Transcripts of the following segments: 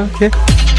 Okay.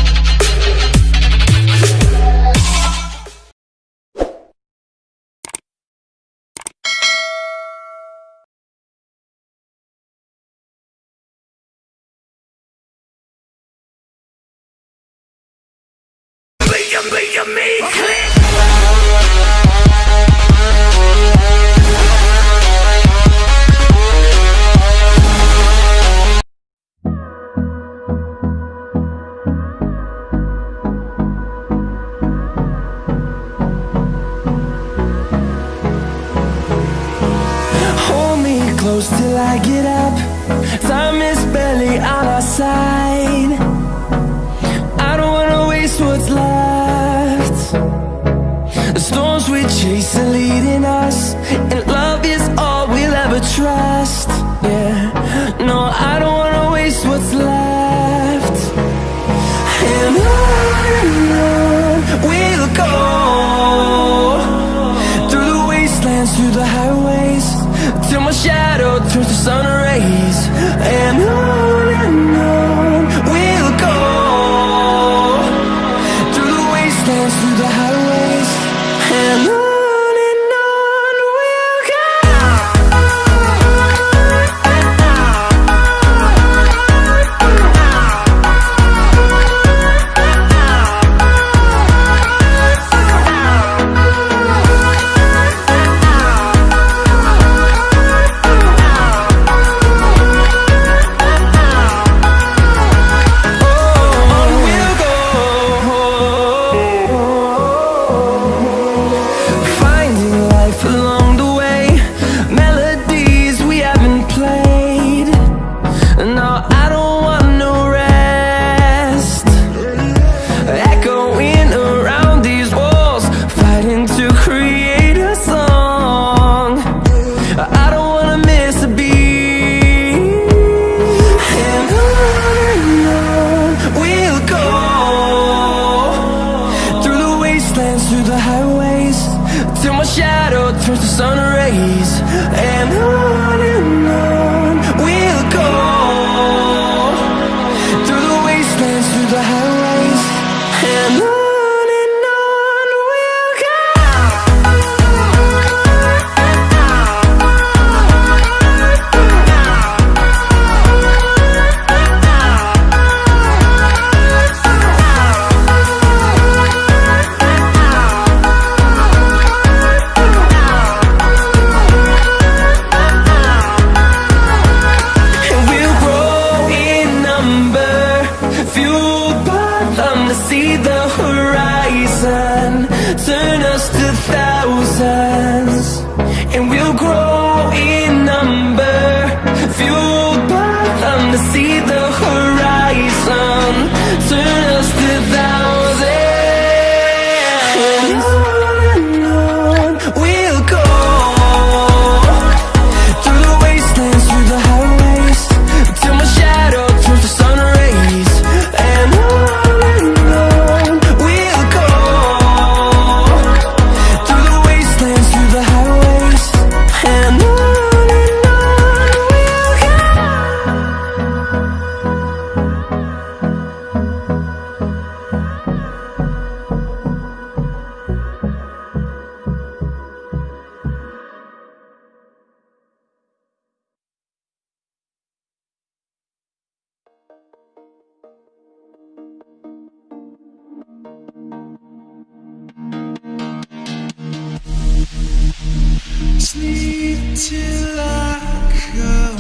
Sleep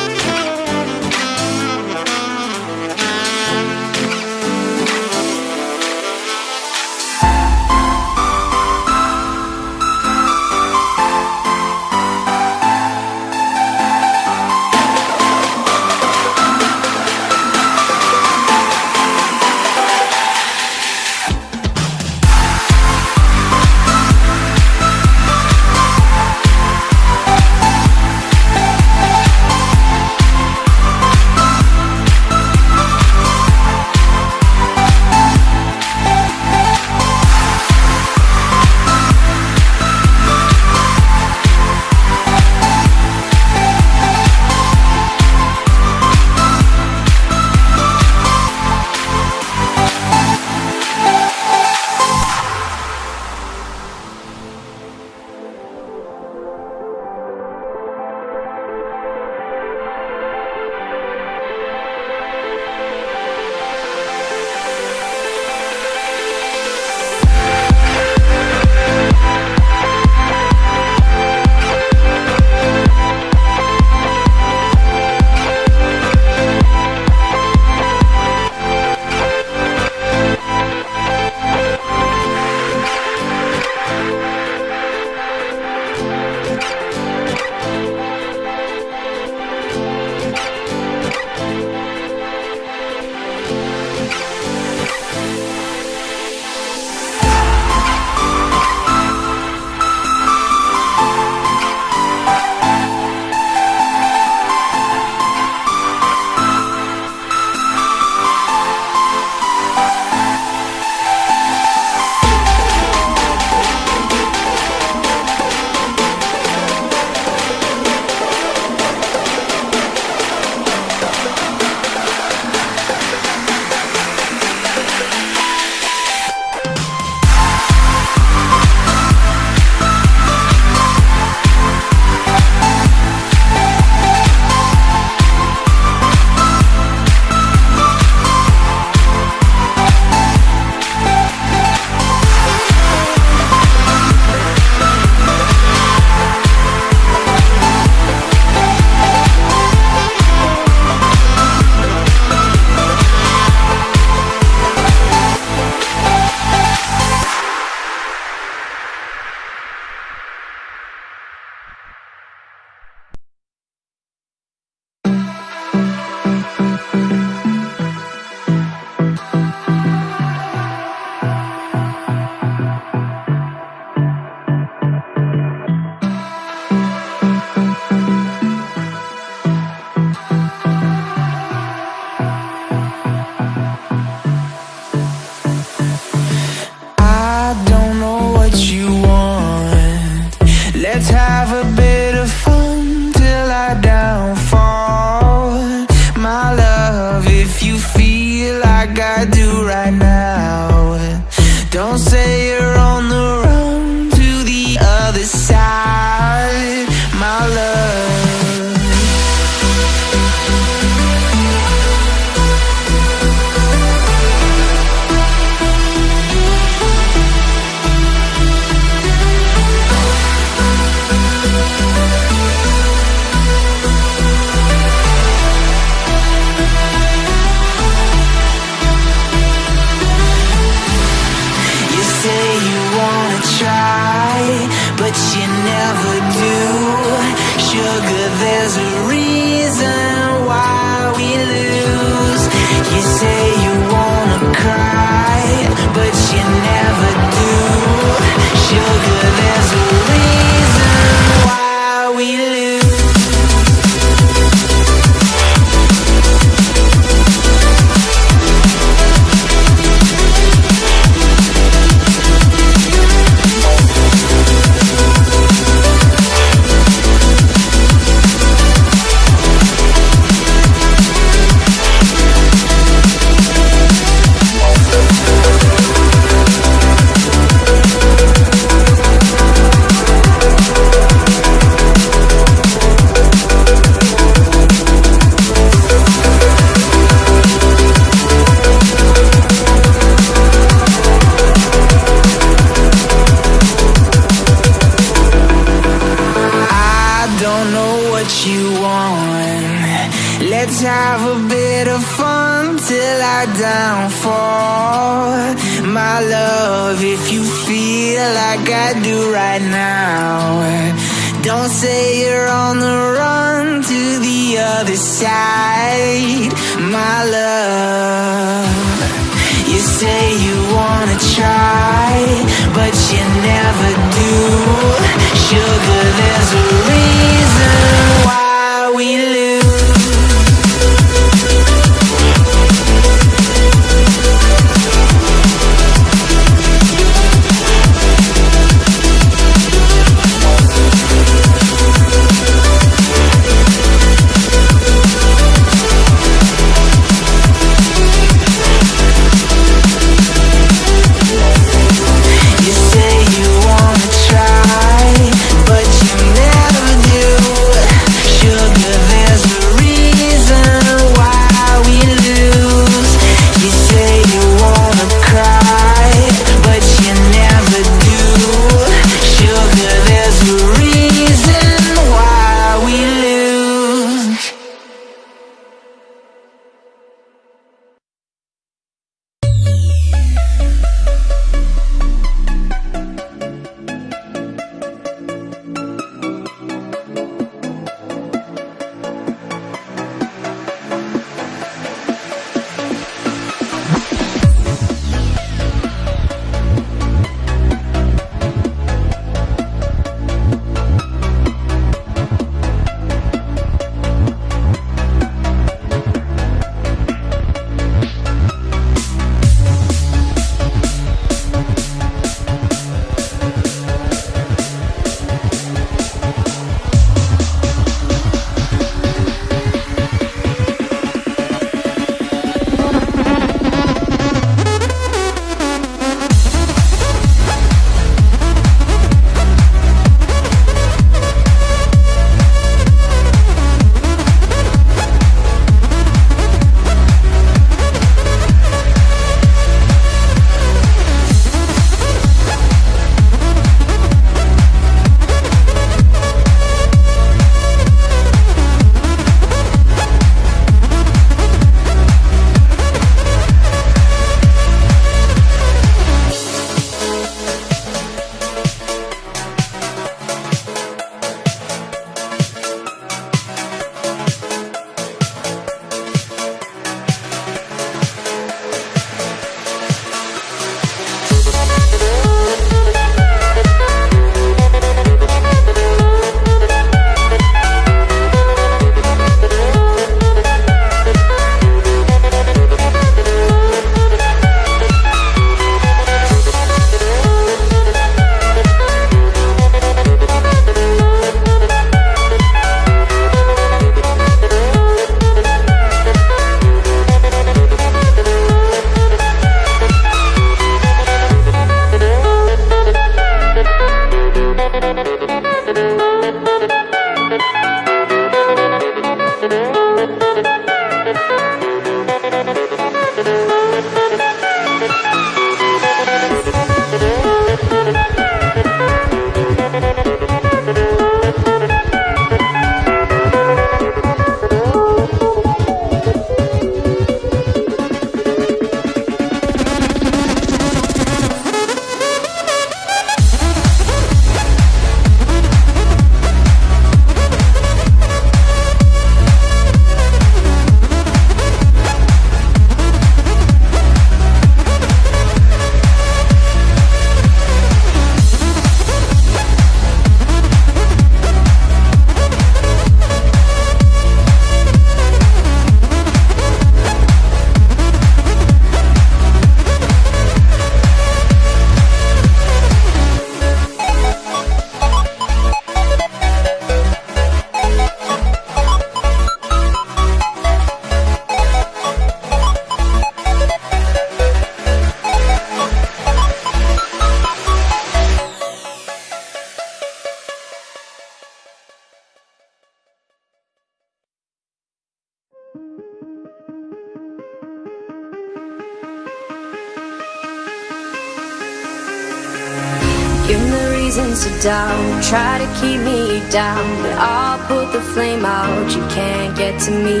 down But I'll put the flame out, you can't get to me.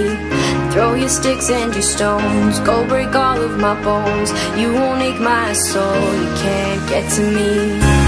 Throw your sticks and your stones. Go break all of my bones. You won't ache my soul, you can't get to me.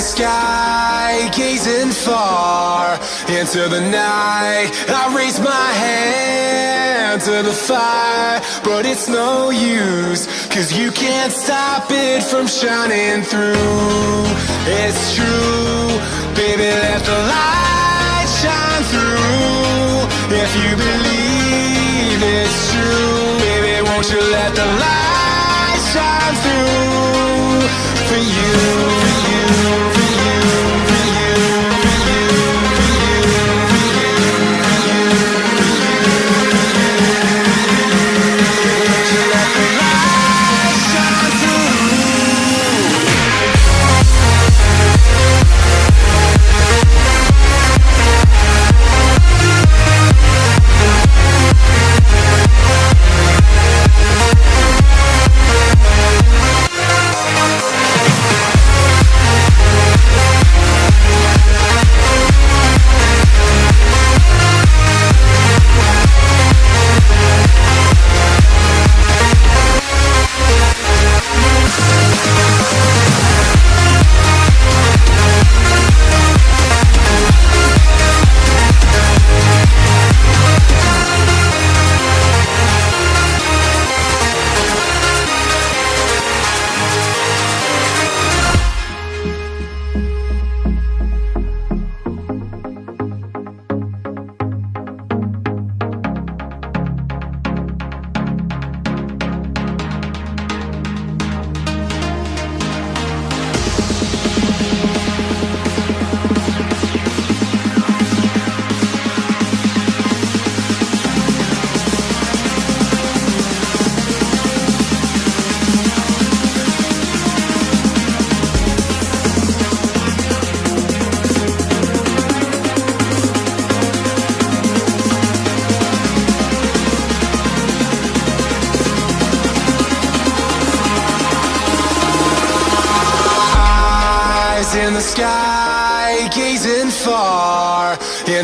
Sky, gazing far into the night. I raise my hand to the fire, but it's no use, cause you can't stop it from shining through. It's true, baby, let the light shine through. If you believe it's true, baby, won't you let the light shine through for you,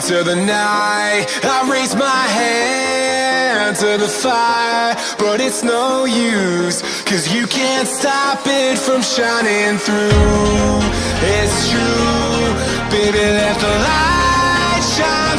into the night. I raise my hand to the fire, but it's no use, cause you can't stop it from shining through. It's true, baby, let the light shine